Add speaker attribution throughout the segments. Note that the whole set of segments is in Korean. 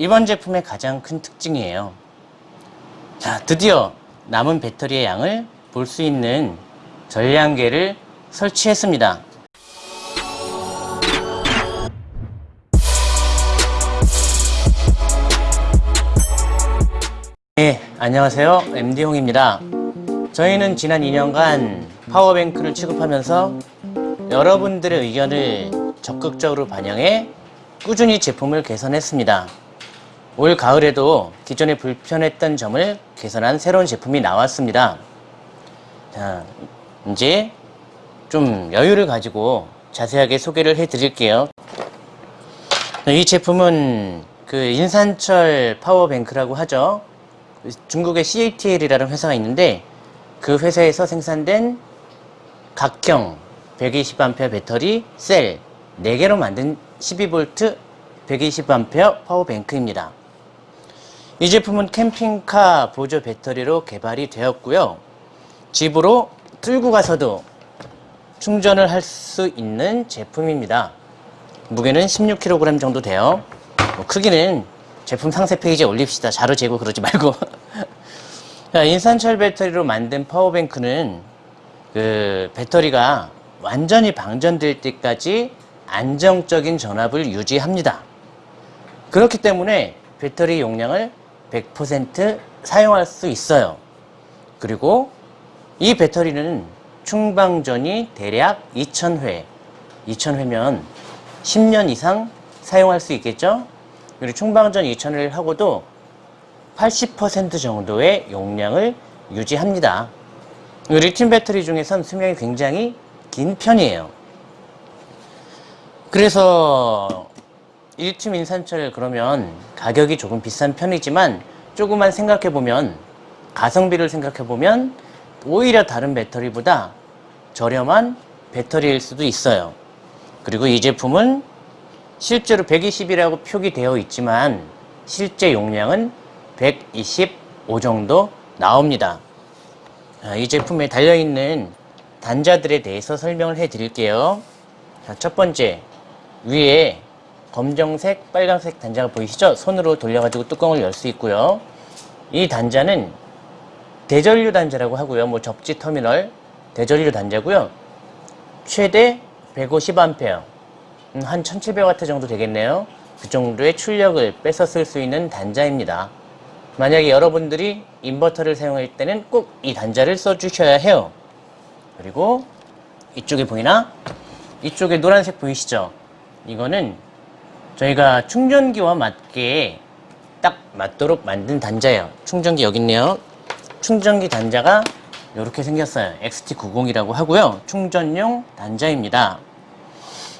Speaker 1: 이번 제품의 가장 큰 특징이에요. 자, 드디어 남은 배터리의 양을 볼 수 있는 전량계를 설치했습니다. 네, 안녕하세요. MD홍입니다. 저희는 지난 2년간 파워뱅크를 취급하면서 여러분들의 의견을 적극적으로 반영해 꾸준히 제품을 개선했습니다. 올 가을에도 기존에 불편했던 점을 개선한 새로운 제품이 나왔습니다. 자, 이제 좀 여유를 가지고 자세하게 소개를 해 드릴게요. 이 제품은 그 인산철 파워뱅크라고 하죠. 중국의 CATL이라는 회사가 있는데 그 회사에서 생산된 각형 120A 배터리 셀 4개로 만든 12V 120A 파워뱅크입니다. 이 제품은 캠핑카 보조 배터리로 개발이 되었고요. 집으로 들고 가서도 충전을 할 수 있는 제품입니다. 무게는 16kg 정도 돼요. 뭐 크기는 제품 상세 페이지에 올립시다. 자료 재고 그러지 말고. 자, 인산철 배터리로 만든 파워뱅크는 그 배터리가 완전히 방전될 때까지 안정적인 전압을 유지합니다. 그렇기 때문에 배터리 용량을 100% 사용할 수 있어요. 그리고 이 배터리는 충방전이 대략 2000회, 2000회면 10년 이상 사용할 수 있겠죠? 그리고 충방전 2000회를 하고도 80% 정도의 용량을 유지합니다. 리튬 배터리 중에선 수명이 굉장히 긴 편이에요. 그래서 리튬 인산철 그러면 가격이 조금 비싼 편이지만 조금만 생각해 보면 가성비를 생각해 보면 오히려 다른 배터리보다 저렴한 배터리일 수도 있어요. 그리고 이 제품은 실제로 120이라고 표기되어 있지만 실제 용량은 125 정도 나옵니다. 이 제품에 달려있는 단자들에 대해서 설명을 해 드릴게요. 첫 번째, 위에 검정색, 빨간색 단자가 보이시죠? 손으로 돌려가지고 뚜껑을 열 수 있고요. 이 단자는 대전류 단자라고 하고요. 뭐 접지 터미널 대전류 단자고요. 최대 150A, 음, 한 1700W 정도 되겠네요. 그 정도의 출력을 뺏어 쓸 수 있는 단자입니다. 만약에 여러분들이 인버터를 사용할 때는 꼭 이 단자를 써주셔야 해요. 그리고 이쪽에 보이나? 이쪽에 노란색 보이시죠? 이거는 저희가 충전기와 맞게 딱 맞도록 만든 단자예요. 충전기 여기 있네요. 충전기 단자가 이렇게 생겼어요. XT90이라고 하고요. 충전용 단자입니다.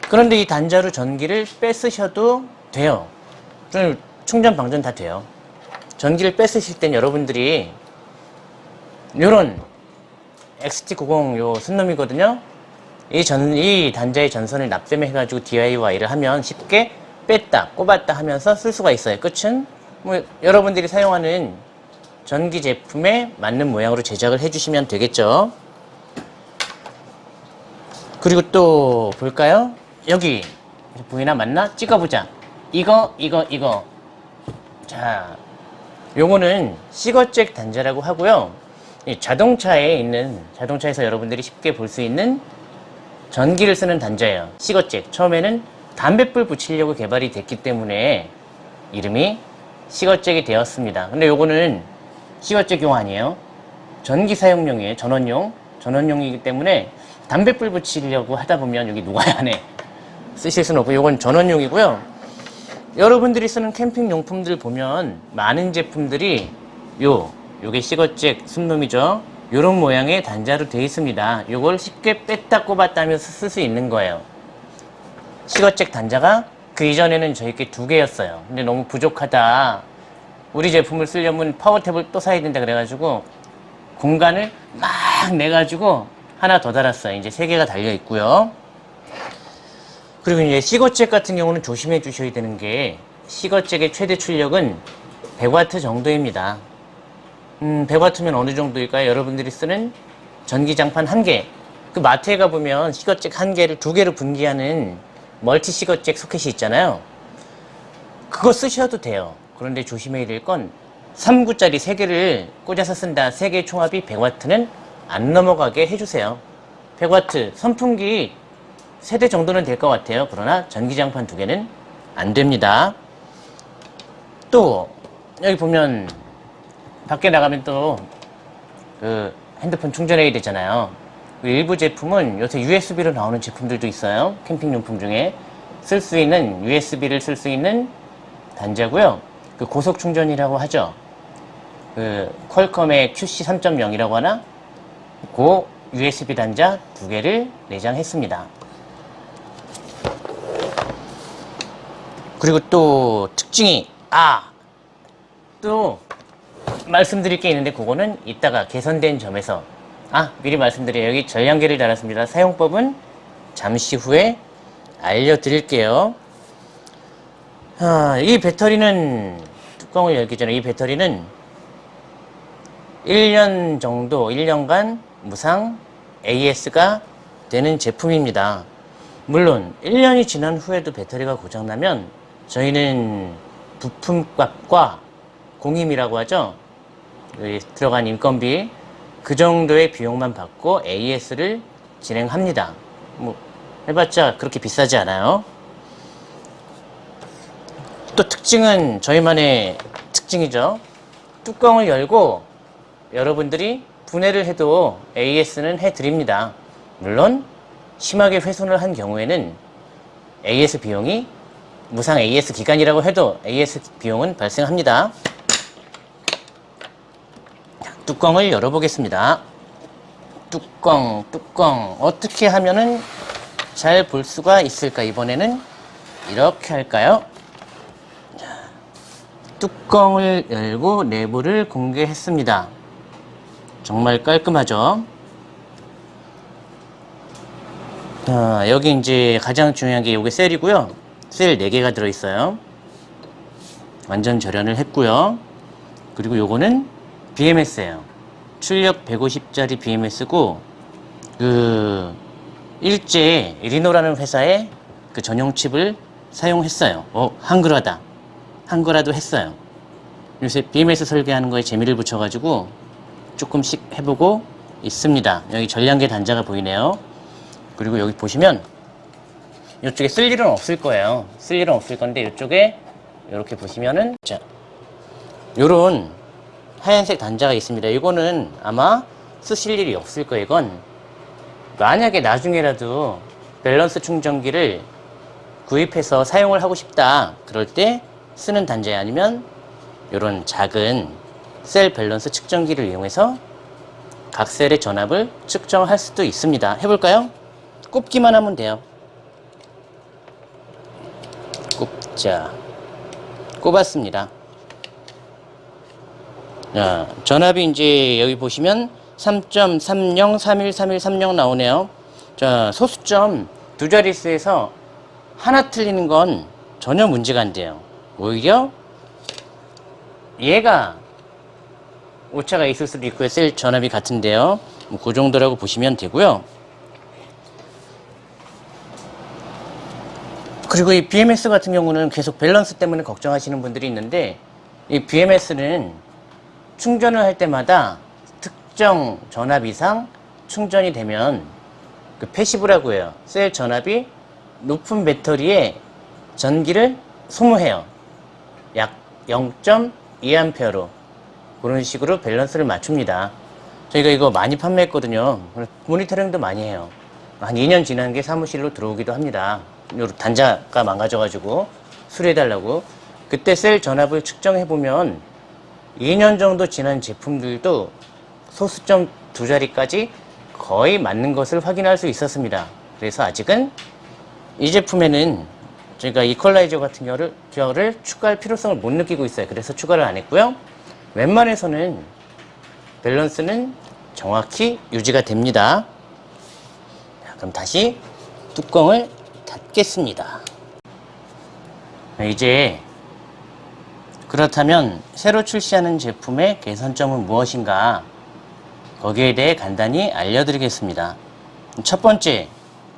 Speaker 1: 그런데 이 단자로 전기를 뺏으셔도 돼요. 충전 방전 다 돼요. 전기를 뺏으실 땐 여러분들이 요런 XT90 요 순놈이거든요. 이 전, 이 단자의 전선을 납땜해 가지고 DIY를 하면 쉽게 뺐다, 꼽았다 하면서 쓸 수가 있어요. 끝은 뭐 여러분들이 사용하는 전기 제품에 맞는 모양으로 제작을 해주시면 되겠죠. 그리고 또 볼까요? 여기 보이나 맞나? 찍어보자. 이거, 이거, 이거. 자, 요거는 시거잭 단자라고 하고요. 자동차에 있는 자동차에서 여러분들이 쉽게 볼 수 있는 전기를 쓰는 단자예요. 시거잭. 처음에는 담뱃불 붙이려고 개발이 됐기 때문에 이름이 시거잭이 되었습니다. 근데 요거는 시거잭용 아니에요. 전기 사용용이에요. 전원용. 전원용이기 때문에 담뱃불 붙이려고 하다 보면 여기 녹아야 하네. 쓰실 수는 없고 요건 전원용이고요. 여러분들이 쓰는 캠핑 용품들 보면 많은 제품들이 요 요게 시거잭 순놈이죠. 요런 모양의 단자로 되어 있습니다. 요걸 쉽게 뺐다 꼽았다 하면서 쓸 수 있는 거예요. 시거잭 단자가 그 이전에는 저희께 두 개였어요. 근데 너무 부족하다. 우리 제품을 쓰려면 파워탭을 또 사야 된다 그래가지고 공간을 막 내가지고 하나 더 달았어요. 이제 세 개가 달려 있고요. 그리고 이제 시거잭 같은 경우는 조심해 주셔야 되는 게 시거잭의 최대 출력은 100W 정도입니다. 음, 100W면 어느 정도일까요? 여러분들이 쓰는 전기장판 한 개. 그 마트에 가보면 시거잭 한 개를 두 개로 분기하는 멀티 시거잭 소켓이 있잖아요. 그거 쓰셔도 돼요. 그런데 조심해야 될 건 3구짜리 3개를 꽂아서 쓴다. 3개의 총합이 100W는 안 넘어가게 해주세요. 100W 선풍기 세대 정도는 될 것 같아요. 그러나 전기장판 두 개는 안 됩니다. 또 여기 보면 밖에 나가면 또 그 핸드폰 충전해야 되잖아요. 그 일부 제품은 요새 USB로 나오는 제품들도 있어요. 캠핑용품 중에 쓸 수 있는 USB를 쓸 수 있는 단자고요. 그 고속 충전이라고 하죠. 그 퀄컴의 QC 3.0이라고 하나? 그 USB 단자 두 개를 내장했습니다. 그리고 또 특징이 아! 또 말씀드릴 게 있는데 그거는 이따가 개선된 점에서 아 미리 말씀드려요. 여기 전량계를 달았습니다. 사용법은 잠시 후에 알려드릴게요. 아, 이 배터리는 뚜껑을 열기 전에 이 배터리는 1년 정도 1년간 무상 AS가 되는 제품입니다. 물론 1년이 지난 후에도 배터리가 고장나면 저희는 부품값과 공임이라고 하죠. 여기 들어간 인건비 그 정도의 비용만 받고 AS를 진행합니다. 뭐 해봤자 그렇게 비싸지 않아요. 또 특징은 저희만의 특징이죠. 뚜껑을 열고 여러분들이 분해를 해도 AS는 해드립니다. 물론 심하게 훼손을 한 경우에는 AS 비용이 무상 AS 기간이라고 해도 AS 비용은 발생합니다. 뚜껑을 열어보겠습니다. 뚜껑, 뚜껑. 어떻게 하면은 잘 볼 수가 있을까? 이번에는 이렇게 할까요? 자, 뚜껑을 열고 내부를 공개했습니다. 정말 깔끔하죠? 자, 여기 이제 가장 중요한 게 이게 셀이고요. 셀 4개가 들어있어요. 완전 절연을 했고요. 그리고 요거는 BMS예요. 출력 150짜리 BMS고 그 일제 리노라는 회사의 그 전용 칩을 사용했어요. 어, 한글화다. 한글화도 했어요. 요새 BMS 설계하는 거에 재미를 붙여가지고 조금씩 해보고 있습니다. 여기 전량계 단자가 보이네요. 그리고 여기 보시면 이쪽에 쓸 일은 없을 거예요. 쓸 일은 없을 건데 이쪽에 이렇게 보시면은 자 요런 하얀색 단자가 있습니다. 이거는 아마 쓰실 일이 없을 거예요. 이건 만약에 나중에라도 밸런스 충전기를 구입해서 사용을 하고 싶다. 그럴 때 쓰는 단자에 아니면 이런 작은 셀 밸런스 측정기를 이용해서 각 셀의 전압을 측정할 수도 있습니다. 해볼까요? 꼽기만 하면 돼요. 꼽자. 꼽았습니다. 자, 전압이 이제 여기 보시면 3.30313130 나오네요. 자, 소수점 두 자릿수에서 하나 틀리는 건 전혀 문제가 안 돼요. 오히려 얘가 오차가 있을 수도 있고요. 셀 전압이 같은데요. 뭐 그 정도라고 보시면 되고요. 그리고 이 BMS 같은 경우는 계속 밸런스 때문에 걱정하시는 분들이 있는데 이 BMS는 충전을 할 때마다 특정 전압 이상 충전이 되면 그 passive라고 해요. 셀 전압이 높은 배터리에 전기를 소모해요. 약 0.2A로 그런 식으로 밸런스를 맞춥니다. 저희가 이거 많이 판매했거든요. 모니터링도 많이 해요. 한 2년 지난 게 사무실로 들어오기도 합니다. 요 단자가 망가져가지고 수리해달라고. 그때 셀 전압을 측정해보면 2년 정도 지난 제품들도 소수점 두 자리까지 거의 맞는 것을 확인할 수 있었습니다. 그래서 아직은 이 제품에는 저희가 이퀄라이저 같은 경우를, 경우를 추가할 필요성을 못 느끼고 있어요. 그래서 추가를 안 했고요. 웬만해서는 밸런스는 정확히 유지가 됩니다. 자, 그럼 다시 뚜껑을 닫겠습니다. 이제 그렇다면 새로 출시하는 제품의 개선점은 무엇인가? 거기에 대해 간단히 알려드리겠습니다. 첫 번째,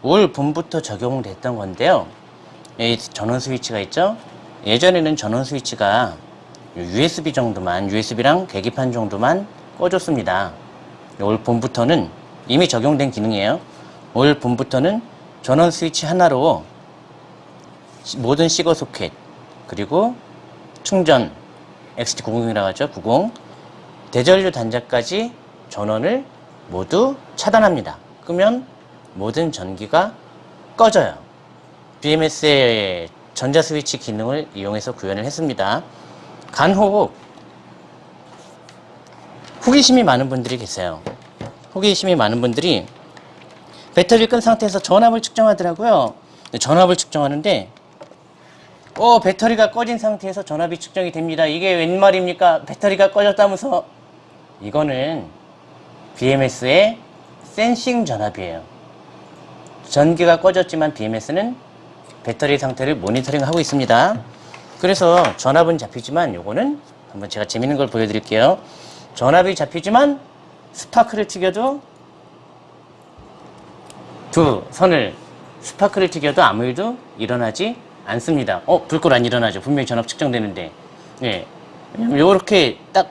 Speaker 1: 올 봄부터 적용됐던 건데요. 이 전원 스위치가 있죠? 예전에는 전원 스위치가 USB 정도만, USB랑 계기판 정도만 꺼줬습니다. 올 봄부터는 이미 적용된 기능이에요. 올 봄부터는 전원 스위치 하나로 시- 모든 시거 소켓 그리고 충전 XT90이라고 하죠. 90 대전류 단자까지 전원을 모두 차단합니다. 끄면 모든 전기가 꺼져요. BMS의 전자 스위치 기능을 이용해서 구현을 했습니다. 간혹 호기심이 많은 분들이 계세요. 호기심이 많은 분들이 배터리를 끈 상태에서 전압을 측정하더라고요. 전압을 측정하는데 어 배터리가 꺼진 상태에서 전압이 측정이 됩니다. 이게 웬 말입니까? 배터리가 꺼졌다면서 이거는 BMS의 센싱 전압이에요. 전기가 꺼졌지만 BMS는 배터리 상태를 모니터링하고 있습니다. 그래서 전압은 잡히지만 요거는 한번 제가 재밌는 걸 보여드릴게요. 전압이 잡히지만 스파크를 튀겨도 두 선을 스파크를 튀겨도 아무 일도 일어나지 않습니다. 어, 불꽃 안 일어나죠. 분명히 전압 측정되는데. 예. 요렇게 딱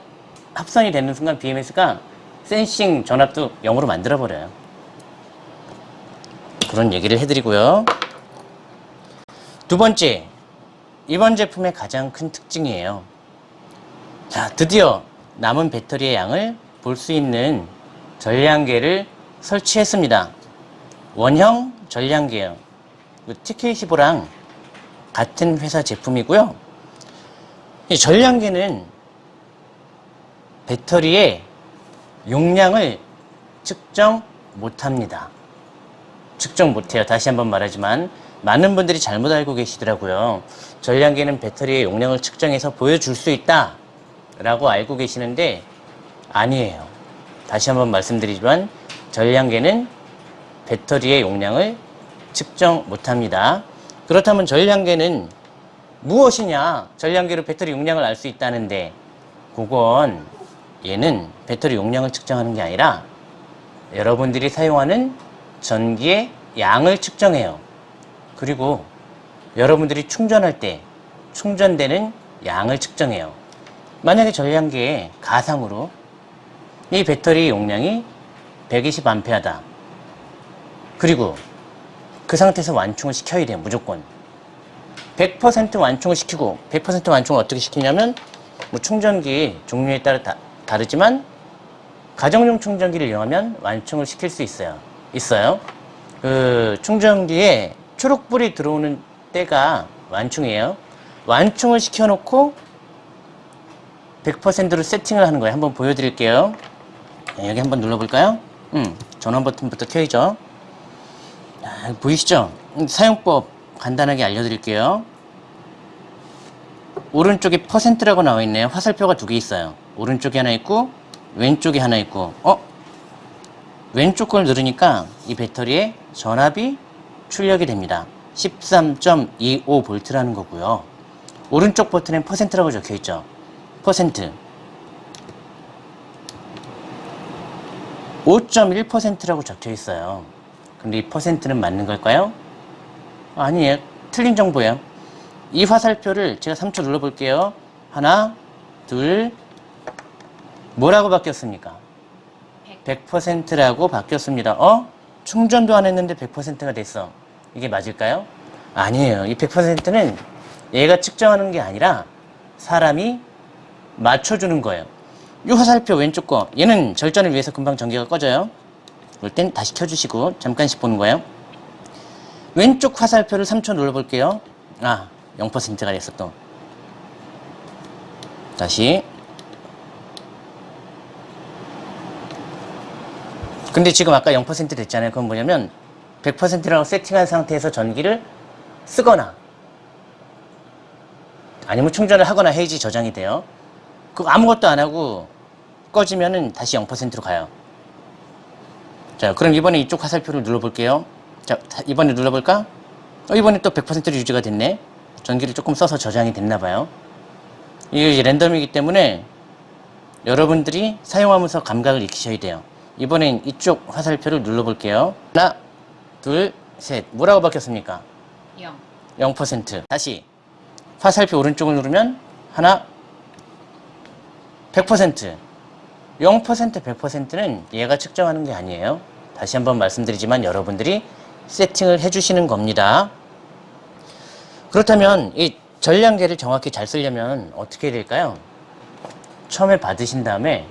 Speaker 1: 합선이 되는 순간 BMS가 sensing 전압도 0으로 만들어버려요. 그런 얘기를 해드리고요. 두 번째, 이번 제품의 가장 큰 특징이에요. 자, 드디어 남은 배터리의 양을 볼 수 있는 전량계를 설치했습니다. 원형 전량계예요. 그 TK15랑 같은 회사 제품이고요. 이 전량계는 배터리의 용량을 측정 못합니다. 측정 못해요. 다시 한번 말하지만 많은 분들이 잘못 알고 계시더라고요. 전량계는 배터리의 용량을 측정해서 보여줄 수 있다 라고 알고 계시는데 아니에요. 다시 한번 말씀드리지만 전량계는 배터리의 용량을 측정 못합니다. 그렇다면 전량계는 무엇이냐? 전량계로 배터리 용량을 알 수 있다는데 그건 얘는 배터리 용량을 측정하는 게 아니라 여러분들이 사용하는 전기의 양을 측정해요. 그리고 여러분들이 충전할 때 충전되는 양을 측정해요. 만약에 전량계에 가상으로 이 배터리 용량이 120A다. 그리고 그 상태에서 완충을 시켜야 돼요. 무조건. 100% 완충을 시키고 100% 완충을 어떻게 시키냐면 뭐 충전기 종류에 따라 다, 다르지만 가정용 충전기를 이용하면 완충을 시킬 수 있어요. 있어요. 그 충전기에 초록불이 들어오는 때가 완충이에요. 완충을 시켜놓고 100%로 세팅을 하는 거예요. 한번 보여드릴게요. 네, 여기 한번 눌러볼까요? 음, 전원 버튼부터 켜야죠. 아, 보이시죠? 음, 사용법 간단하게 알려드릴게요. 오른쪽에 퍼센트라고 나와 있네요. 화살표가 두 개 있어요. 오른쪽에 하나 있고 왼쪽에 하나 있고 어? 왼쪽 걸 누르니까 이 배터리에 전압이 출력이 됩니다. 13.25V라는 거고요. 오른쪽 버튼엔 퍼센트라고 적혀 있죠. 퍼센트. 5.1%라고 적혀 있어요. 근데 이 퍼센트는 맞는 걸까요? 아니에요. 틀린 정보예요. 이 화살표를 제가 3초 눌러볼게요. 하나, 둘, 뭐라고 바뀌었습니까? 100%라고 바뀌었습니다. 어? 충전도 안 했는데 100%가 됐어. 이게 맞을까요? 아니에요. 이 100%는 얘가 측정하는 게 아니라 사람이 맞춰주는 거예요. 이 화살표 왼쪽 거 얘는 절전을 위해서 금방 전기가 꺼져요. 그럴 땐 다시 켜주시고 잠깐씩 보는 거예요. 왼쪽 화살표를 3초 눌러볼게요. 아 0%가 됐어 또. 다시 근데 지금 아까 0% 됐잖아요. 그건 뭐냐면 100%라고 세팅한 상태에서 전기를 쓰거나 아니면 충전을 하거나 해야지 저장이 돼요. 그 아무것도 안 하고 꺼지면은 다시 0%로 가요. 자, 그럼 이번에 이쪽 화살표를 눌러볼게요. 자, 다- 이번에 눌러볼까? 어, 이번에 또 100%로 유지가 됐네. 전기를 조금 써서 저장이 됐나 봐요. 이게 랜덤이기 때문에 여러분들이 사용하면서 감각을 익히셔야 돼요. 이번엔 이쪽 화살표를 눌러볼게요. 하나, 둘, 셋. 뭐라고 바뀌었습니까?
Speaker 2: 0.
Speaker 1: 0%. 다시 화살표 오른쪽을 누르면 하나, 100% 0% 100%는 얘가 측정하는 게 아니에요. 다시 한번 말씀드리지만 여러분들이 세팅을 해주시는 겁니다. 그렇다면 이 전량계를 정확히 잘 쓰려면 어떻게 해야 될까요? 처음에 받으신 다음에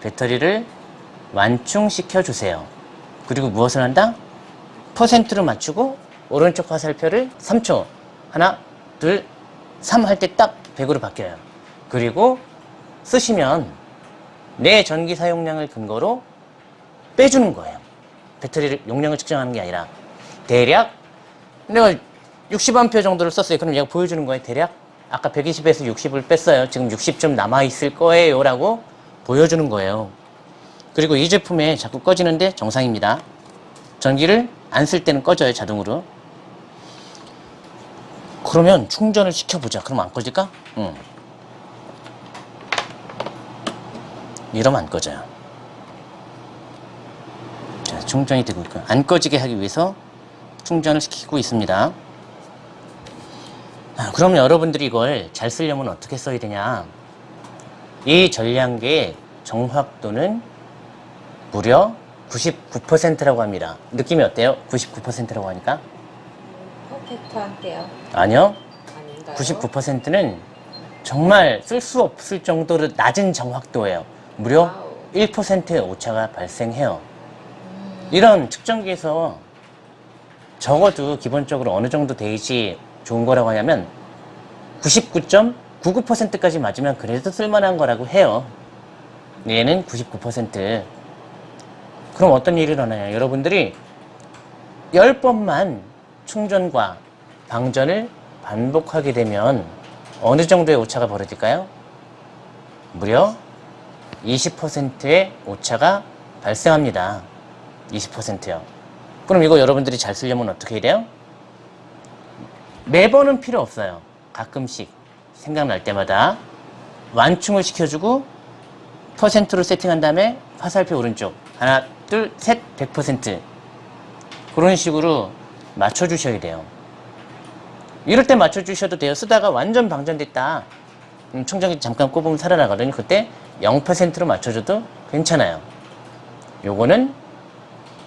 Speaker 1: 배터리를 완충시켜 주세요. 그리고 무엇을 한다? 퍼센트로 맞추고 오른쪽 화살표를 3초 하나 둘 3 할 때 딱 100으로 바뀌어요. 그리고 쓰시면 내 전기 사용량을 근거로 빼주는 거예요. 배터리 용량을 측정하는 게 아니라 대략 내가 60A 정도를 썼어요. 그럼 얘가 보여주는 거예요. 대략 아까 120에서 60을 뺐어요. 지금 60 좀 남아있을 거예요. 라고 보여주는 거예요. 그리고 이 제품에 자꾸 꺼지는데 정상입니다. 전기를 안 쓸 때는 꺼져요. 자동으로. 그러면 충전을 시켜보자. 그럼 안 꺼질까? 응. 이러면 안 꺼져요. 자, 충전이 되고 있고요. 안 꺼지게 하기 위해서 충전을 시키고 있습니다. 아, 그럼 여러분들이 이걸 잘 쓰려면 어떻게 써야 되냐? 이 전량계의 정확도는 무려 99%라고 합니다. 느낌이 어때요? 99%라고 하니까?
Speaker 2: perfect한데요.
Speaker 1: 아니요.
Speaker 2: 아닌가요?
Speaker 1: 99%는 정말 쓸 수 없을 정도로 낮은 정확도예요. 무려
Speaker 2: wow.
Speaker 1: 1%의 오차가 발생해요. 이런 측정기에서 적어도 기본적으로 어느 정도 돼야지 좋은 거라고 하냐면 99.99%까지 맞으면 그래도 쓸만한 거라고 해요. 얘는 99%. 그럼 어떤 일이 일어나냐. 여러분들이 10번만 충전과 방전을 반복하게 되면 어느 정도의 오차가 벌어질까요? 무려 20%의 오차가 발생합니다. 20%요. 그럼 이거 여러분들이 잘 쓰려면 어떻게 해야 돼요? 매번은 필요 없어요. 가끔씩 생각날 때마다 완충을 시켜주고 퍼센트로 세팅한 다음에 화살표 오른쪽 하나 둘 셋 100% 그런 식으로 맞춰주셔야 돼요. 이럴 때 맞춰주셔도 돼요. 쓰다가 완전 방전됐다. 음, 충전기 잠깐 꼽으면 살아나거든요. 그때 0%로 맞춰줘도 괜찮아요. 요거는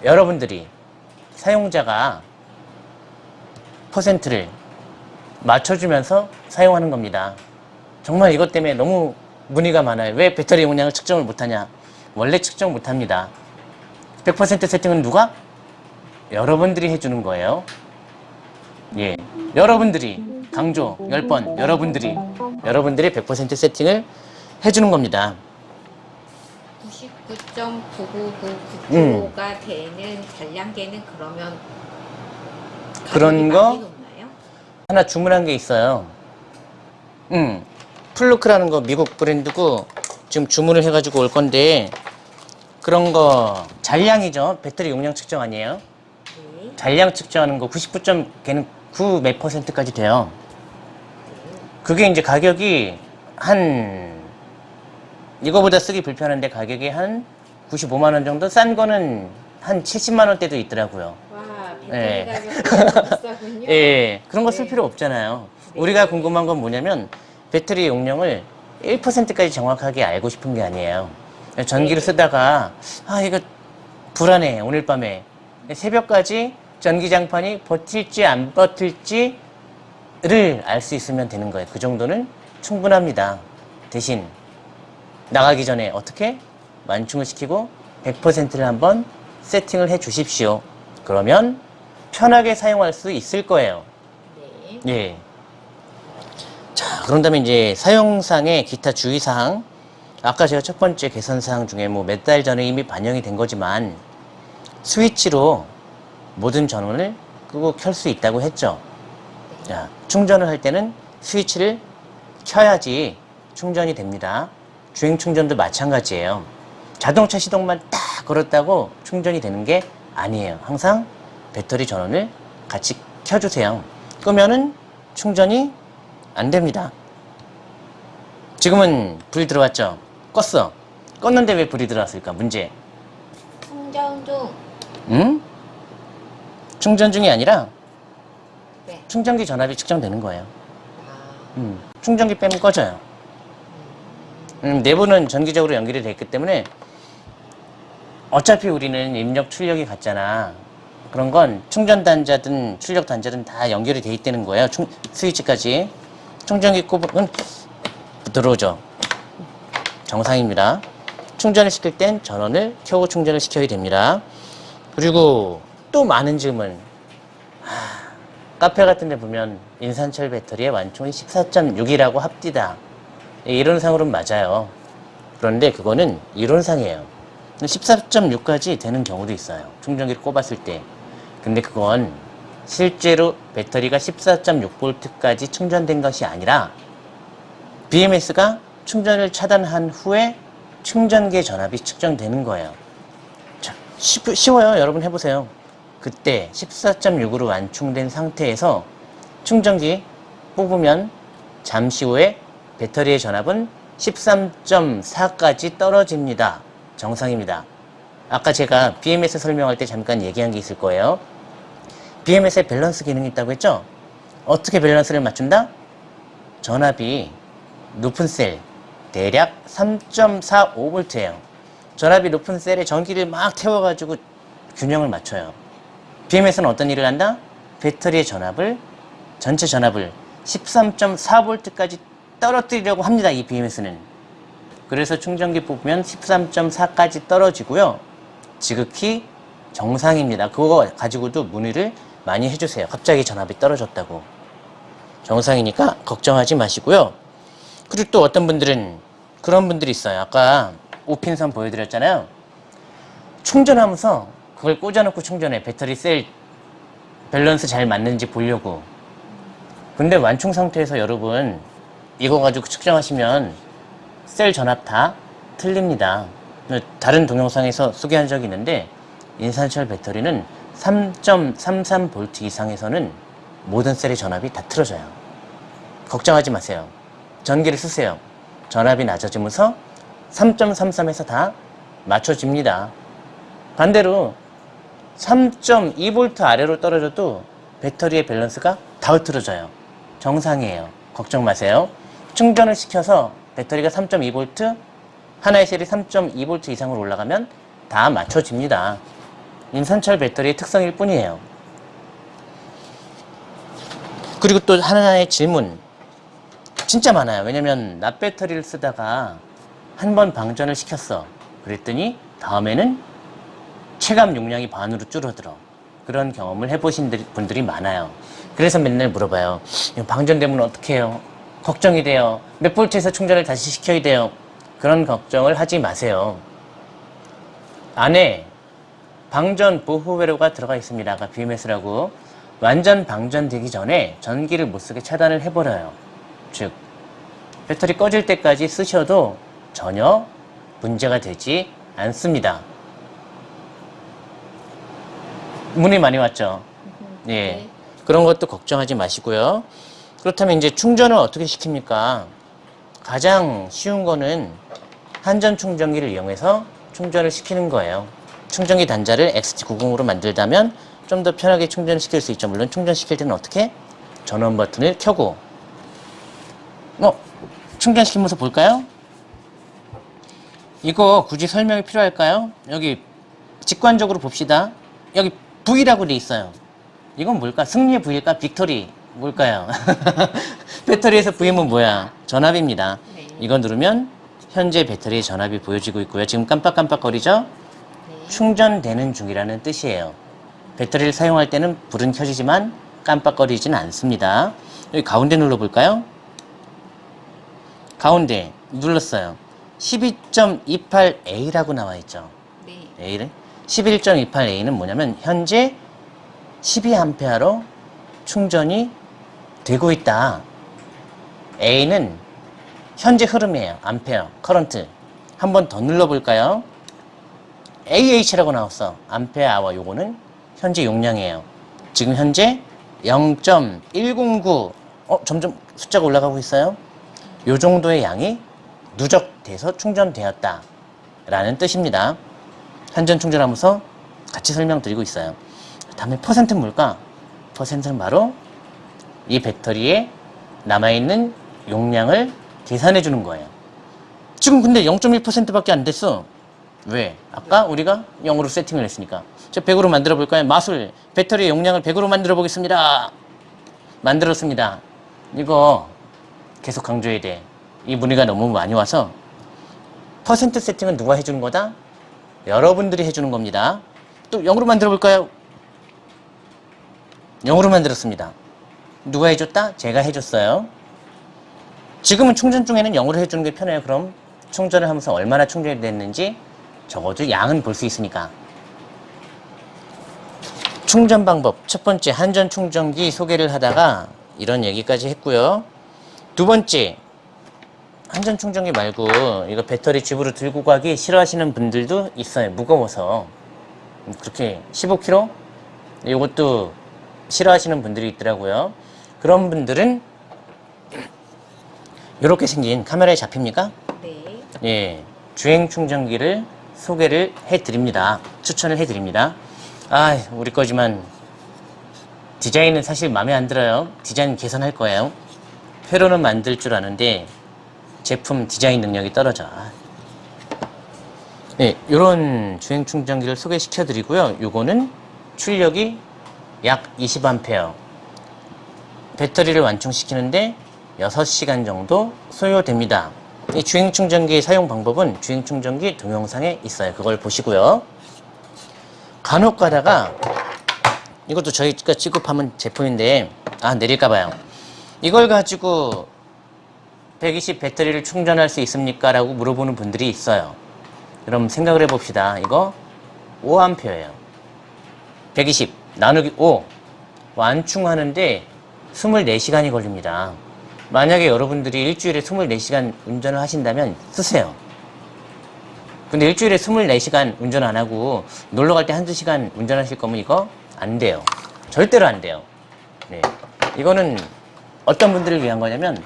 Speaker 1: 여러분들이 사용자가 퍼센트를 맞춰주면서 사용하는 겁니다. 정말 이것 때문에 너무 문의가 많아요. 왜 배터리 용량을 측정을 못하냐? 원래 측정 못합니다. 100% 세팅은 누가? 여러분들이 해주는 거예요. 예. 여러분들이 강조 10번 여러분들이 여러분들이 100% 세팅을 해주는 겁니다.
Speaker 2: 99.9999%가 되는 잔량계는 그러면
Speaker 1: 그런 거?
Speaker 2: 높나요?
Speaker 1: 하나 주문한 게 있어요. 음, 플루크라는 거 미국 브랜드고 지금 주문을 해가지고 올 건데 그런 거 잔량이죠. 배터리 용량 측정 아니에요?
Speaker 2: 네.
Speaker 1: 잔량 측정하는 거 99점 걔는 9 몇 퍼센트까지 돼요. 그게 이제 가격이 한 이거보다 쓰기 불편한데 가격이 한 95만 원 정도 싼 거는 한 70만 원대도 있더라고요.
Speaker 2: 와, 배터리
Speaker 1: 네.
Speaker 2: 가격이 비싸군요.
Speaker 1: 예, 그런 거쓸
Speaker 2: 네.
Speaker 1: 필요 없잖아요.
Speaker 2: 네.
Speaker 1: 우리가 궁금한 건 뭐냐면 배터리 용량을 1%까지 정확하게 알고 싶은 게 아니에요. 전기를
Speaker 2: 네.
Speaker 1: 쓰다가 아 이거 불안해 오늘 밤에 새벽까지 전기장판이 버틸지 안 버틸지를 알 수 있으면 되는 거예요. 그 정도는 충분합니다. 대신 나가기 전에 어떻게 완충을 시키고 100%를 한번 세팅을 해 주십시오. 그러면 편하게 사용할 수 있을 거예요.
Speaker 2: 네.
Speaker 1: 예. 자, 그런 다음에 이제 사용상의 기타 주의사항. 아까 제가 첫 번째 개선사항 중에 뭐 몇 달 전에 이미 반영이 된 거지만 스위치로 모든 전원을 끄고 켤 수 있다고 했죠. 자, 충전을 할 때는 스위치를 켜야지 충전이 됩니다. 주행 충전도 마찬가지예요. 자동차 시동만 딱 걸었다고 충전이 되는 게 아니에요. 항상 배터리 전원을 같이 켜주세요. 끄면은 충전이 안 됩니다. 지금은 불이 들어왔죠? 껐어. 껐는데 왜 불이 들어왔을까? 문제.
Speaker 2: 충전 중.
Speaker 1: 응? 충전 중이 아니라
Speaker 2: 네.
Speaker 1: 충전기 전압이 측정되는 거예요.
Speaker 2: 아,
Speaker 1: 음, 충전기 빼면 꺼져요. 음, 내부는 전기적으로 연결이 돼 있기 때문에 어차피 우리는 입력 출력이 같잖아. 그런 건 충전 단자든 출력 단자든 다 연결이 돼 있다는 거예요. 충, 스위치까지. 충전기 꼽으면 들어오죠. 정상입니다. 충전을 시킬 땐 전원을 켜고 충전을 시켜야 됩니다. 그리고 또 많은 질문. 하, 카페 같은 데 보면 인산철 배터리의 완충이 14.6이라고 합디다. 예, 이론상으로는 맞아요. 그런데 그거는 이론상이에요. 14.6까지 되는 경우도 있어요. 충전기를 꼽았을 때. 근데 그건 실제로 배터리가 14.6V까지 충전된 것이 아니라 BMS가 충전을 차단한 후에 충전기의 전압이 측정되는 거예요. 자, 쉽, 쉬워요. 여러분 해보세요. 그때 14.6으로 완충된 상태에서 충전기 뽑으면 잠시 후에 배터리의 전압은 13.4까지 떨어집니다. 정상입니다. 아까 제가 BMS 설명할 때 잠깐 얘기한 게 있을 거예요. BMS에 밸런스 기능이 있다고 했죠? 어떻게 밸런스를 맞춘다? 전압이 높은 셀, 대략 3.45V예요. 전압이 높은 셀에 전기를 막 태워가지고 균형을 맞춰요. BMS는 어떤 일을 한다? 배터리의 전압을, 전체 전압을 13.4V까지 떨어뜨리려고 합니다. 이 BMS는. 그래서 충전기 뽑으면 13.4까지 떨어지고요. 지극히 정상입니다. 그거 가지고도 문의를 많이 해주세요. 갑자기 전압이 떨어졌다고. 정상이니까 걱정하지 마시고요. 그리고 또 어떤 분들은 그런 분들이 있어요. 아까 오핀선 보여드렸잖아요. 충전하면서 그걸 꽂아놓고 충전해. 배터리 셀 밸런스 잘 맞는지 보려고. 근데 완충 상태에서 여러분 이거 가지고 측정하시면 셀 전압 다 틀립니다. 다른 동영상에서 소개한 적이 있는데 인산철 배터리는 3.33V 이상에서는 모든 셀의 전압이 다 틀어져요. 걱정하지 마세요. 전기를 쓰세요. 전압이 낮아지면서 3.33에서 다 맞춰집니다. 반대로 3.2V 아래로 떨어져도 배터리의 밸런스가 다 흐트러져요. 정상이에요. 걱정 마세요. 충전을 시켜서 배터리가 3.2V, 하나의 셀이 3.2V 이상으로 올라가면 다 맞춰집니다. 인산철 배터리의 특성일 뿐이에요. 그리고 또 하나의 질문. 진짜 많아요. 왜냐면 납 배터리를 쓰다가 한 번 방전을 시켰어. 그랬더니 다음에는 체감 용량이 반으로 줄어들어. 그런 경험을 해보신 분들이 많아요. 그래서 맨날 물어봐요. 방전되면 어떻게 해요? 걱정이 돼요. 몇 볼트에서 충전을 다시 시켜야 돼요. 그런 걱정을 하지 마세요. 안에 방전 보호 회로가 들어가 있습니다. 아까 BMS라고. 완전 방전되기 전에 전기를 못쓰게 차단을 해버려요. 즉, 배터리 꺼질 때까지 쓰셔도 전혀 문제가 되지 않습니다. 문의 많이 왔죠? 예.
Speaker 2: 네.
Speaker 1: 그런 것도 걱정하지 마시고요. 그렇다면 이제 충전을 어떻게 시킵니까? 가장 쉬운 거는 한전 충전기를 이용해서 충전을 시키는 거예요. 충전기 단자를 XT90으로 만들다면 좀 더 편하게 충전시킬 수 있죠. 물론 충전시킬 때는 어떻게? 전원 버튼을 켜고 어? 충전시키면서 볼까요? 이거 굳이 설명이 필요할까요? 여기 직관적으로 봅시다. 여기 V라고 돼 있어요. 이건 뭘까? 승리의 V일까? 빅토리 뭘까요? 배터리에서 V는 뭐야? 전압입니다.
Speaker 2: 네.
Speaker 1: 이거 누르면 현재 배터리의 전압이 보여지고 있고요. 지금 깜빡깜빡거리죠?
Speaker 2: 네.
Speaker 1: 충전되는 중이라는 뜻이에요. 배터리를 사용할 때는 불은 켜지지만 깜빡거리진 않습니다. 여기 가운데 눌러볼까요? 가운데 눌렀어요. 12.28A라고 나와 있죠.
Speaker 2: 네.
Speaker 1: A를 11.28A는 뭐냐면 현재 12A로 충전이 되고 있다. A는 현재 흐름이에요. 암페어, current. 한 번 더 눌러볼까요? AH라고 나왔어. 암페어 아워 요거는 현재 용량이에요. 지금 현재 0.109 어, 점점 숫자가 올라가고 있어요. 요 정도의 양이 누적돼서 충전되었다. 라는 뜻입니다. 한전 충전하면서 같이 설명드리고 있어요. 다음에 퍼센트는 뭘까? 퍼센트는 바로 이 배터리에 남아있는 용량을 계산해 주는 거예요. 지금 근데 0.1%밖에 안 됐어. 왜? 아까 우리가 0으로 세팅을 했으니까. 저 100으로 만들어 볼까요? 마술, 배터리 용량을 100으로 만들어 보겠습니다. 만들었습니다. 이거 계속 강조해야 돼. 이 문의가 너무 많이 와서 퍼센트 세팅은 누가 해주는 거다? 여러분들이 해주는 겁니다. 또 0으로 만들어 볼까요? 0으로 만들었습니다. 누가 해줬다? 제가 해줬어요. 지금은 충전 중에는 0으로 해주는 게 편해요. 그럼 충전을 하면서 얼마나 충전이 됐는지 적어도 양은 볼 수 있으니까. 충전 방법. 첫 번째, 한전 충전기 소개를 하다가 이런 얘기까지 했고요. 두 번째, 한전 충전기 말고 이거 배터리 집으로 들고 가기 싫어하시는 분들도 있어요. 무거워서. 그렇게 15kg? 이것도 싫어하시는 분들이 있더라고요. 그런 분들은 이렇게 생긴 카메라에 잡힙니까?
Speaker 2: 네.
Speaker 1: 예, 주행 충전기를 소개를 해드립니다. 추천을 해드립니다. 아, 우리 거지만 디자인은 사실 마음에 안 들어요. 디자인 개선할 거예요. 회로는 만들 줄 아는데 제품 디자인 능력이 떨어져. 아. 네, 이런 주행 충전기를 소개시켜 드리고요. 요거는 출력이 약 20A. 배터리를 완충시키는데 6시간 정도 소요됩니다. 이 주행 충전기 사용 방법은 주행 충전기 동영상에 있어요. 그걸 보시고요. 간혹 가다가 이것도 저희가 취급하는 제품인데 아 내릴까 봐요. 이걸 가지고 120 배터리를 충전할 수 있습니까? 라고 물어보는 분들이 있어요. 그럼 생각을 해봅시다. 이거 5A예요. 120 나누기 5 완충하는데 24시간이 걸립니다. 만약에 여러분들이 일주일에 24시간 운전을 하신다면 쓰세요. 근데 일주일에 24시간 운전 안 하고 놀러 갈 때 한두 시간 운전하실 거면 이거 안 돼요. 절대로 안 돼요. 네. 이거는 어떤 분들을 위한 거냐면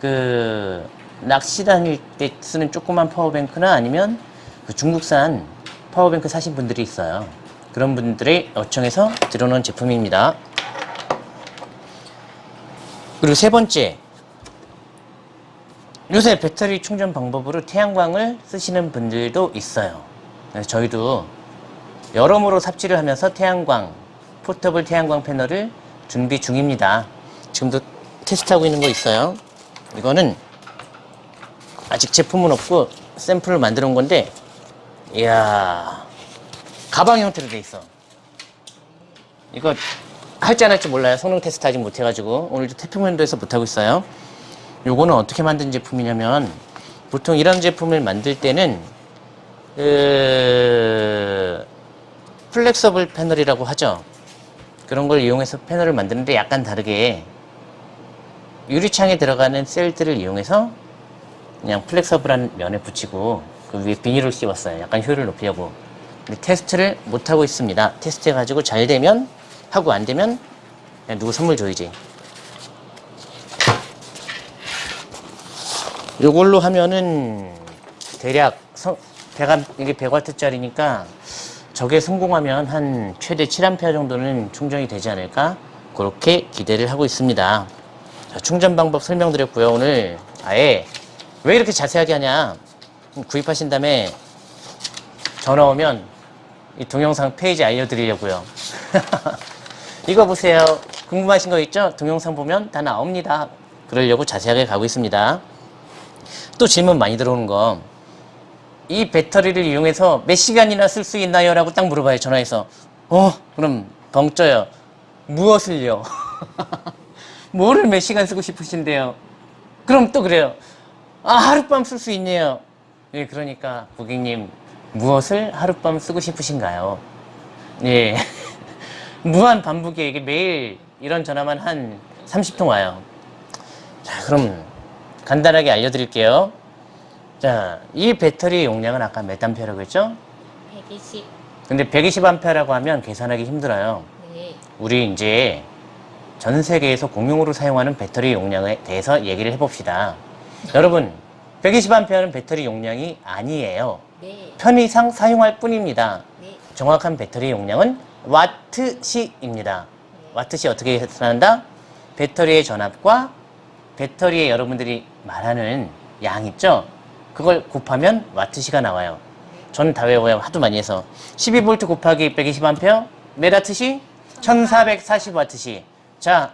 Speaker 1: 그 낚시 다닐 때 쓰는 조그만 파워뱅크나 아니면 그 중국산 파워뱅크 사신 분들이 있어요. 그런 분들의 요청해서 들어놓은 제품입니다. 그리고 세 번째, 요새 배터리 충전 방법으로 태양광을 쓰시는 분들도 있어요. 저희도 여러모로 삽질을 하면서 태양광, 포터블 태양광 패널을 준비 중입니다. 지금도 테스트하고 있는 거 있어요. 이거는 아직 제품은 없고 샘플을 만들어 온 건데, 이야, 가방 형태로 돼 있어. 이거 할지 안 할지 몰라요. 성능 테스트 아직 못 해가지고 오늘도 태평면도에서 못 하고 있어요. 요거는 어떻게 만든 제품이냐면 보통 이런 제품을 만들 때는 그 flexible 패널이라고 하죠. 그런 걸 이용해서 패널을 만드는데 약간 다르게 유리창에 들어가는 셀들을 이용해서 그냥 플렉서블한 면에 붙이고 그 위에 비닐을 씌웠어요. 약간 효율을 높이려고. 근데 테스트를 못 하고 있습니다. 테스트 해가지고 잘 되면 하고 안 되면 누구 선물 줘야지. 요걸로 하면은 대략 성, 100, 이게 100W짜리니까 저게 성공하면 한 최대 7A 정도는 충전이 되지 않을까 그렇게 기대를 하고 있습니다. 자, 충전 방법 설명드렸고요. 오늘 아예 왜 이렇게 자세하게 하냐 구입하신 다음에 전화 오면 이 동영상 페이지 알려드리려고요. 이거 보세요. 궁금하신 거 있죠? 동영상 보면 다 나옵니다. 그러려고 자세하게 가고 있습니다. 또 질문 많이 들어오는 거. 이 배터리를 이용해서 몇 시간이나 쓸 수 있나요? 라고 딱 물어봐요. 전화해서. 어, 그럼 벙쪄요. 무엇을요? 뭐를 몇 시간 쓰고 싶으신데요? 그럼 또 그래요. 아, 하룻밤 쓸 수 있네요. 예, 그러니까 고객님, 무엇을 하룻밤 쓰고 싶으신가요? 예. 무한 반복이에요. 이게 매일 이런 전화만 한 30통 와요. 자, 그럼 간단하게 알려드릴게요. 자, 이 배터리 용량은 아까 몇 암페어라고 했죠?
Speaker 2: 120.
Speaker 1: 근데 120 암페어라고 하면 계산하기 힘들어요.
Speaker 2: 네.
Speaker 1: 우리 이제 전 세계에서 공용으로 사용하는 배터리 용량에 대해서 얘기를 해봅시다. 여러분, 120 암페어는 배터리 용량이 아니에요.
Speaker 2: 네.
Speaker 1: 편의상 사용할 뿐입니다.
Speaker 2: 네.
Speaker 1: 정확한 배터리 용량은 와트시입니다. 와트시 어떻게 계산한다? 배터리의 전압과 배터리에 여러분들이 말하는 양 있죠? 그걸 곱하면 와트시가 나와요. 저는 다 외워요. 하도 많이 해서. 12V 곱하기 120A 메가트시 1440와트시. 자,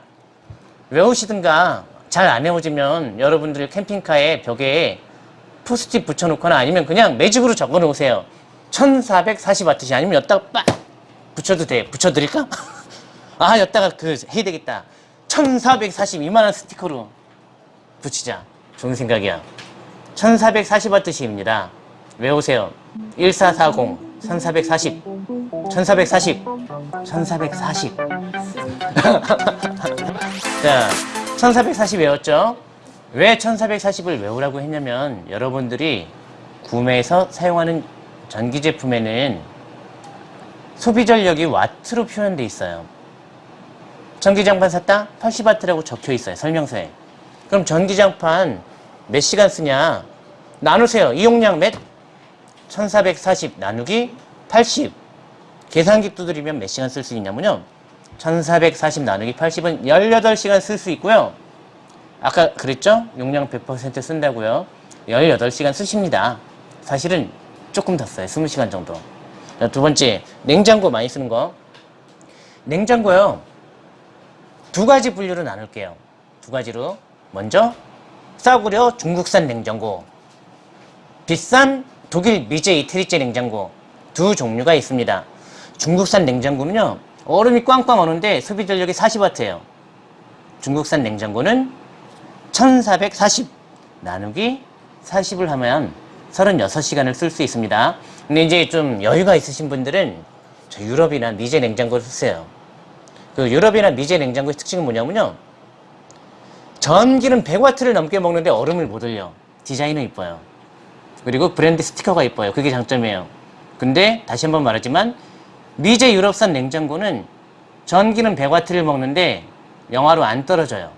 Speaker 1: 외우시든가 잘 안 외워지면 여러분들 캠핑카에 벽에 포스트잇 붙여놓거나 아니면 그냥 매직으로 적어 놓으세요. 1440와트시 아니면 여기다가 빡 붙여도 돼. 붙여드릴까? 아, 여기다가 그 해야 되겠다. 1440 이만한 스티커로 붙이자. 좋은 생각이야. 1440와트시입니다. 외우세요. 1440, 1440, 1440, 1440. 자, 1440 외웠죠? 왜 1440을 외우라고 했냐면 여러분들이 구매해서 사용하는 전기 제품에는 소비 전력이 와트로 표현돼 있어요. 전기장판 샀다? 80와트라고 적혀 있어요. 설명서에. 그럼 전기장판 몇 시간 쓰냐? 나누세요. 이용량 몇? 1440 나누기 80. 계산기 두드리면 몇 시간 쓸 수 있냐면요. 1440 나누기 80은 18시간 쓸 수 있고요. 아까 그랬죠? 용량 100% 쓴다고요. 18시간 쓰십니다. 사실은 조금 더 써요. 20시간 정도. 자, 두 번째, 냉장고 많이 쓰는 거. 냉장고요. 두 가지 분류로 나눌게요. 두 가지로. 먼저, 싸구려 중국산 냉장고. 비싼 독일 미제 이태리제 냉장고. 두 종류가 있습니다. 중국산 냉장고는요, 얼음이 꽝꽝 오는데 소비 전력이 40W예요. 중국산 냉장고는 1440 나누기 40을 하면 36시간을 쓸 수 있습니다. 근데 이제 좀 여유가 있으신 분들은 저 유럽이나 미제 냉장고를 쓰세요. 그 유럽이나 미제 냉장고의 특징은 뭐냐면요. 전기는 100W를 넘게 먹는데 얼음을 못 올려. 디자인은 이뻐요. 그리고 브랜드 스티커가 이뻐요. 그게 장점이에요. 근데 다시 한번 말하지만 미제 유럽산 냉장고는 전기는 100W를 먹는데 영하로 안 떨어져요.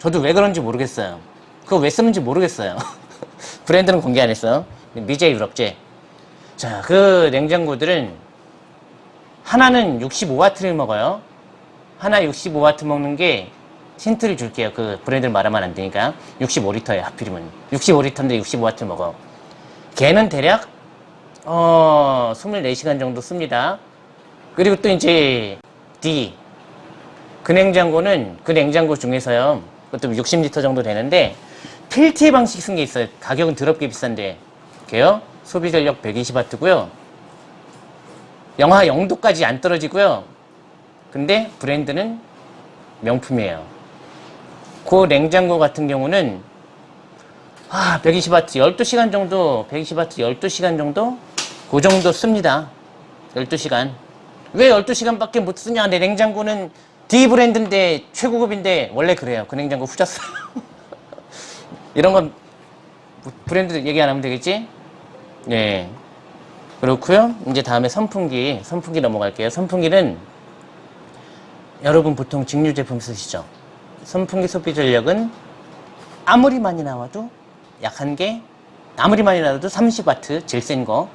Speaker 1: 저도 왜 그런지 모르겠어요. 그거 왜 쓰는지 모르겠어요. 브랜드는 공개 안 했어. 미제 유럽제. 자, 그 냉장고들은 하나는 65W를 먹어요. 하나 65W 먹는 게 힌트를 줄게요. 그 브랜드를 말하면 안 되니까. 65리터에 하필이면. 65리터인데 65W 먹어. 걔는 대략 어, 24시간 정도 씁니다. 그리고 또 이제 D. 그 냉장고는 그 냉장고 중에서요. 그것도 60리터 정도 되는데 필티 방식 쓴 게 있어요. 가격은 더럽게 비싼데. 걔요. 소비 전력 120W고요. 영하 0도까지 안 떨어지고요. 근데 브랜드는 명품이에요. 그 냉장고 같은 경우는 아, 120W 12시간 정도, 120W 12시간 정도? 그 정도 씁니다. 12시간. 왜 12시간밖에 못 쓰냐? 내 냉장고는 D 브랜드인데 최고급인데 원래 그래요. 그 냉장고 후졌어요. 이런 건 브랜드 얘기 안 하면 되겠지? 네. 그렇고요. 이제 다음에 선풍기, 선풍기 넘어갈게요. 선풍기는 여러분 보통 직류 제품 쓰시죠? 선풍기 소비 전력은 아무리 많이 나와도 약한 게 아무리 많이 나와도 30W 제일 센 거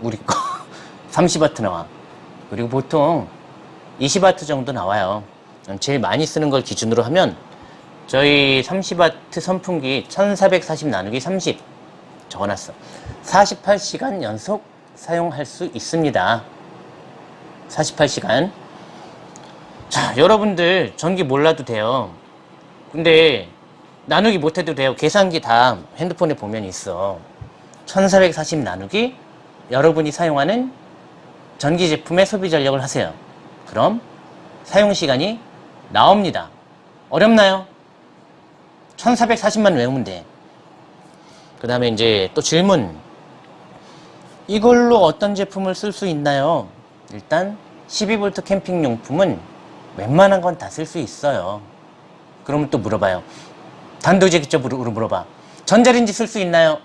Speaker 1: 우리 거 30W 나와. 그리고 보통 20W 정도 나와요. 제일 많이 쓰는 걸 기준으로 하면 저희 30W 선풍기 1440 나누기 30 적어놨어. 48시간 연속 사용할 수 있습니다. 48시간. 자, 여러분들 전기 몰라도 돼요. 근데 나누기 못해도 돼요. 계산기 다 핸드폰에 보면 있어. 1440 나누기 여러분이 사용하는 전기 제품의 소비 전력을 하세요. 그럼 사용 시간이 나옵니다. 어렵나요? 1440만 외우면 돼. 그 다음에 이제 또 질문. 이걸로 어떤 제품을 쓸 수 있나요? 일단 12V 캠핑 용품은 웬만한 건 다 쓸 수 있어요. 그러면 또 물어봐요. 단도직입적으로 물어봐. 전자레인지 쓸 수 있나요?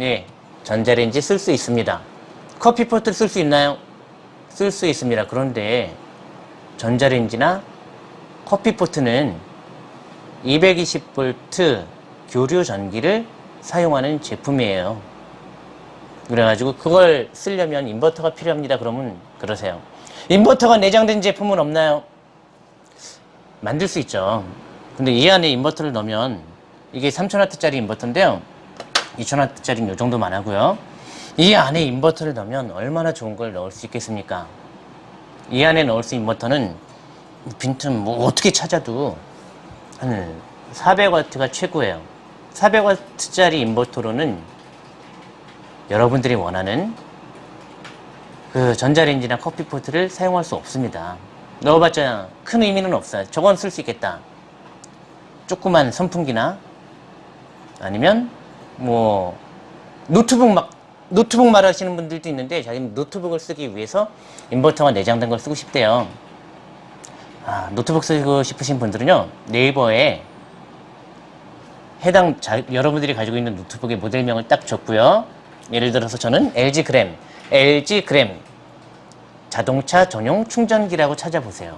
Speaker 1: 예, 전자레인지 쓸 수 있습니다. 커피포트 쓸 수 있나요? 쓸 수 있습니다. 그런데 전자레인지나 커피포트는 220V 교류 전기를 사용하는 제품이에요. 그래가지고 그걸 쓰려면 인버터가 필요합니다. 그러면 그러세요. 인버터가 내장된 제품은 없나요? 만들 수 있죠. 근데 이 안에 인버터를 넣으면 이게 3000W짜리 인버터인데요. 2,000W짜리는 이 정도만 하고요. 이 안에 인버터를 넣으면 얼마나 좋은 걸 넣을 수 있겠습니까? 이 안에 넣을 수 있는 인버터는 빈틈 뭐 어떻게 찾아도 한 400W가 최고예요. 400W짜리 인버터로는 여러분들이 원하는 그 전자레인지나 커피포트를 사용할 수 없습니다. 넣어봤자 큰 의미는 없어요. 저건 쓸 수 있겠다. 조그만 선풍기나 아니면 뭐 노트북 막 노트북 말하시는 분들도 있는데 자기는 노트북을 쓰기 위해서 인버터가 내장된 걸 쓰고 싶대요. 아, 노트북 쓰고 싶으신 분들은요 네이버에 해당 자, 여러분들이 가지고 있는 노트북의 모델명을 딱 적고요. 예를 들어서 저는 LG 그램, LG 그램 자동차 전용 충전기라고 찾아보세요.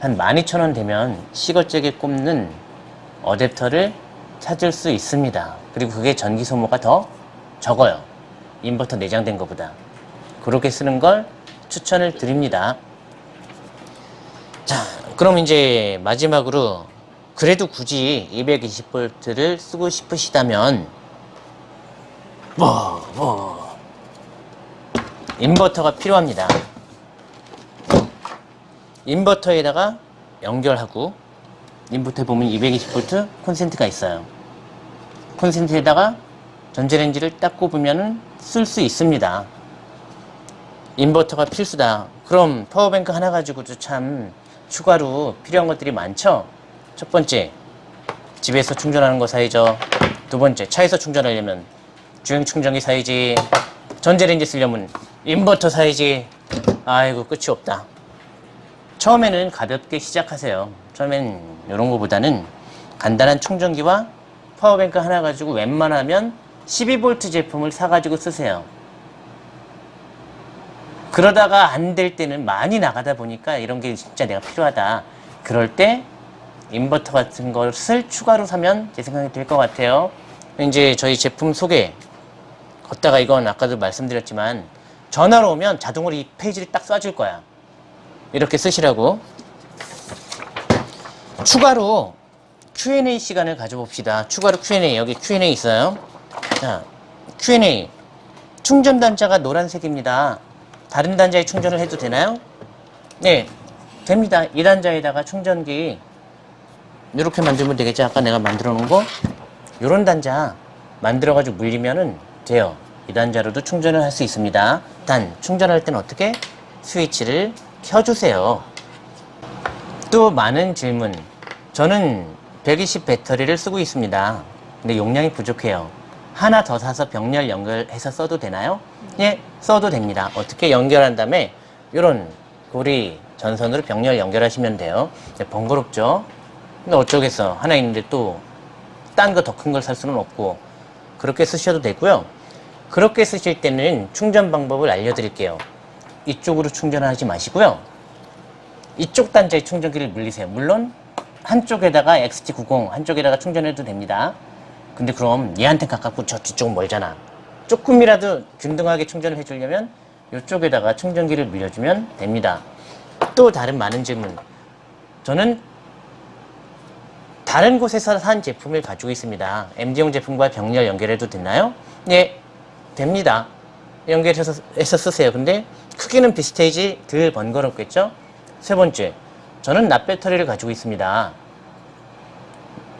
Speaker 1: 한 12,000원 되면 시거잭에 꼽는 어댑터를 찾을 수 있습니다. 그리고 그게 전기 소모가 더 적어요. 인버터 내장된 것보다. 그렇게 쓰는 걸 추천을 드립니다. 자, 그럼 이제 마지막으로 그래도 굳이 220V를 쓰고 싶으시다면 뭐, 뭐 인버터가 필요합니다. 인버터에다가 연결하고 인버터에 보면 220V 콘센트가 있어요. 콘센트에다가 전자레인지를 딱 꼽으면 쓸 수 있습니다. 인버터가 필수다. 그럼 power bank 하나 가지고도 참 추가로 필요한 것들이 많죠? 첫 번째, 집에서 충전하는 거 사야죠. 두 번째, 차에서 충전하려면 주행 충전기 사야지. 전자레인지 쓰려면 인버터 사야지. 아이고, 끝이 없다. 처음에는 가볍게 시작하세요. 처음엔 이런 거보다는 간단한 충전기와 power bank 하나 가지고 웬만하면 12V 제품을 사가지고 쓰세요. 그러다가 안 될 때는 많이 나가다 보니까 이런 게 진짜 내가 필요하다. 그럴 때 인버터 같은 것을 추가로 사면 제 생각이 될 것 같아요. 이제 저희 제품 소개 걷다가 이건 아까도 말씀드렸지만 전화로 오면 자동으로 이 페이지를 딱 쏴줄 거야. 이렇게 쓰시라고. 추가로 Q&A 시간을 가져봅시다. 추가로 Q&A 여기 Q&A 있어요. 자, Q&A 충전 단자가 노란색입니다. 다른 단자에 충전을 해도 되나요? 네, 됩니다. 이 단자에다가 충전기 이렇게 만들면 되겠죠. 아까 내가 만들어 놓은 거 이런 단자 만들어 가지고 물리면은 돼요. 이 단자로도 충전을 할 수 있습니다. 단 충전할 때는 어떻게 스위치를 켜주세요. 또 많은 질문. 저는 120 배터리를 쓰고 있습니다. 근데 용량이 부족해요. 하나 더 사서 병렬 연결해서 써도 되나요? 예, 써도 됩니다. 어떻게 연결한 다음에 이런 고리 전선으로 병렬 연결하시면 돼요. 네, 번거롭죠? 근데 어쩌겠어. 하나 있는데 또 딴 거 더 큰 걸 살 수는 없고 그렇게 쓰셔도 되고요. 그렇게 쓰실 때는 충전 방법을 알려드릴게요. 이쪽으로 충전하지 마시고요. 이쪽 단자의 충전기를 물리세요. 물론 한쪽에다가 XT90 한쪽에다가 충전해도 됩니다. 근데 그럼 얘한테 가깝고 저 뒤쪽은 멀잖아. 조금이라도 균등하게 충전을 해주려면 이쪽에다가 충전기를 물려주면 됩니다. 또 다른 많은 질문. 저는 다른 곳에서 산 제품을 가지고 있습니다. MD용 제품과 병렬 연결해도 되나요? 네, 됩니다. 연결해서 해서 쓰세요. 근데 크기는 비슷해지 덜 번거롭겠죠? 세 번째, 저는 납배터리를 가지고 있습니다.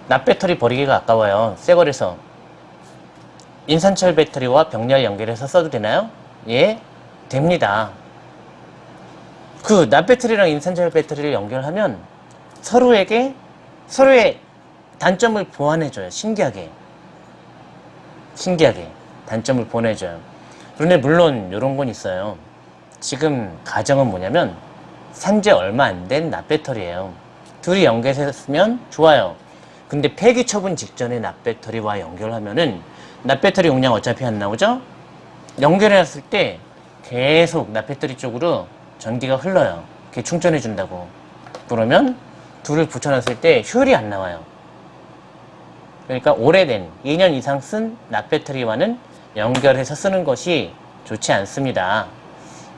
Speaker 1: 납배터리 버리기가 아까워요. 새 거래서. 인산철 배터리와 병렬 연결해서 써도 되나요? 예, 됩니다. 그 납배터리랑 인산철 배터리를 연결하면 서로에게 서로의 단점을 보완해줘요. 신기하게. 신기하게 단점을 보내줘요. 그런데 물론 이런 건 있어요. 지금 가정은 뭐냐면 산지 얼마 안 된 납배터리예요. 둘이 연결했으면 좋아요. 근데 폐기 처분 직전에 납배터리와 연결하면은 납배터리 용량 어차피 안 나오죠? 연결해놨을 때 계속 납배터리 쪽으로 전기가 흘러요. 그게 충전해 준다고. 그러면 둘을 붙여놨을 때 효율이 안 나와요. 그러니까 오래된 2년 이상 쓴 납배터리와는 연결해서 쓰는 것이 좋지 않습니다.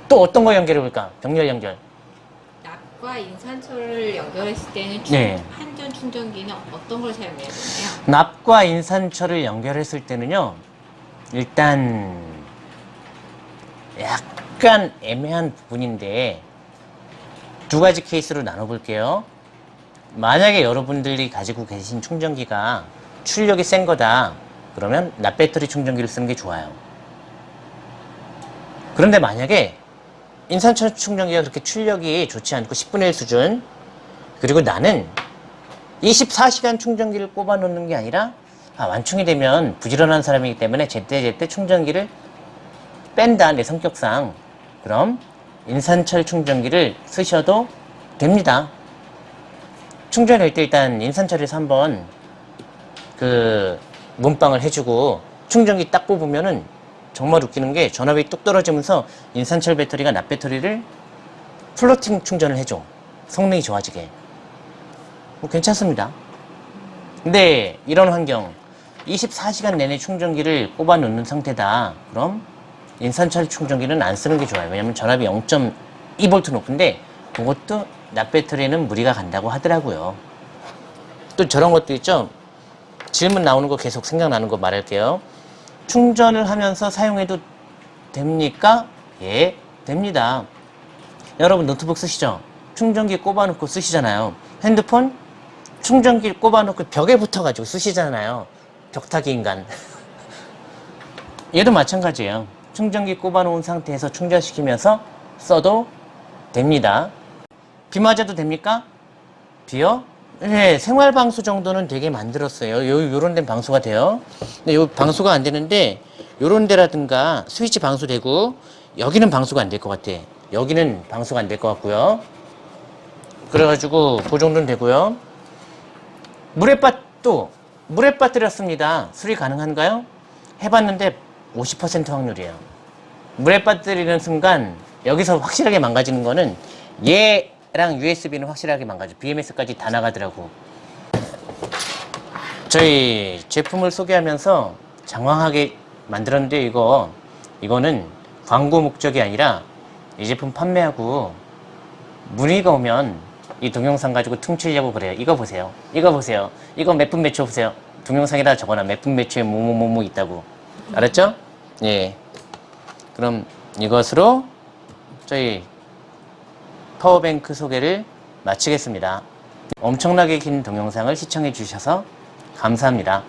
Speaker 1: 또 어떤 거 연결해 볼까? 병렬 연결.
Speaker 2: 납과 인산철을 연결했을 때는 충-
Speaker 1: 네.
Speaker 2: 한전 충전기는 어떤 걸 사용해야 되나요?
Speaker 1: 납과 인산철을 연결했을 때는요, 일단 약간 애매한 부분인데 두 가지 케이스로 나눠 볼게요. 만약에 여러분들이 가지고 계신 충전기가 출력이 센 거다. 그러면 납배터리 충전기를 쓰는 게 좋아요. 그런데 만약에 인산철 충전기가 그렇게 출력이 좋지 않고 10분의 1 수준 그리고 나는 24시간 충전기를 꼽아 놓는 게 아니라 아, 완충이 되면 부지런한 사람이기 때문에 제때제때 충전기를 뺀다 내 성격상 그럼 인산철 충전기를 쓰셔도 됩니다 충전할 때 일단 인산철에서 한번 그 몸빵을 해주고 충전기 딱 뽑으면은 정말 웃기는 게 전압이 뚝 떨어지면서 인산철 배터리가 납 배터리를 플로팅 충전을 해줘 성능이 좋아지게 뭐 괜찮습니다. 근데 이런 환경 24시간 내내 충전기를 꼽아 놓는 상태다. 그럼 인산철 충전기는 안 쓰는 게 좋아요. 왜냐면 전압이 0.2V 높은데 그것도 납 배터리에는 무리가 간다고 하더라고요. 또 저런 것도 있죠. 질문 나오는 거 계속 생각나는 거 말할게요. 충전을 하면서 사용해도 됩니까? 예, 됩니다. 여러분 노트북 쓰시죠? 충전기 꼽아놓고 쓰시잖아요. 핸드폰 충전기 꼽아놓고 벽에 붙어가지고 쓰시잖아요. 벽타기 인간. 얘도 마찬가지예요. 충전기 꼽아놓은 상태에서 충전시키면서 써도 됩니다. 비 맞아도 됩니까? 비요? 네, 생활 방수 정도는 되게 만들었어요. 요, 요런 데는 방수가 돼요. 근데 요 방수가 안 되는데, 요런 데라든가 스위치 방수되고, 여기는 방수가 안 될 것 같아. 여기는 방수가 안 될 것 같고요. 그래가지고, 그 정도는 되고요. 물에 빠도, 물에 빠뜨렸습니다. 수리 가능한가요? 해봤는데 50% 확률이에요. 물에 빠뜨리는 순간, 여기서 확실하게 망가지는 거는 얘 랑 USB는 확실하게 망가져. BMS까지 다 나가더라고. 저희 제품을 소개하면서 장황하게 만들었는데 이거 이거는 광고 목적이 아니라 이 제품 판매하고 문의가 오면 이 동영상 가지고 퉁치려고 그래요. 이거 보세요. 이거 보세요. 이거 몇 분 매출 보세요. 동영상에다 적어놔. 몇 분 매출에 뭐뭐뭐뭐 있다고. 알았죠? 예. 그럼 이것으로 저희 파워뱅크 소개를 마치겠습니다. 엄청나게 긴 동영상을 시청해 주셔서 감사합니다.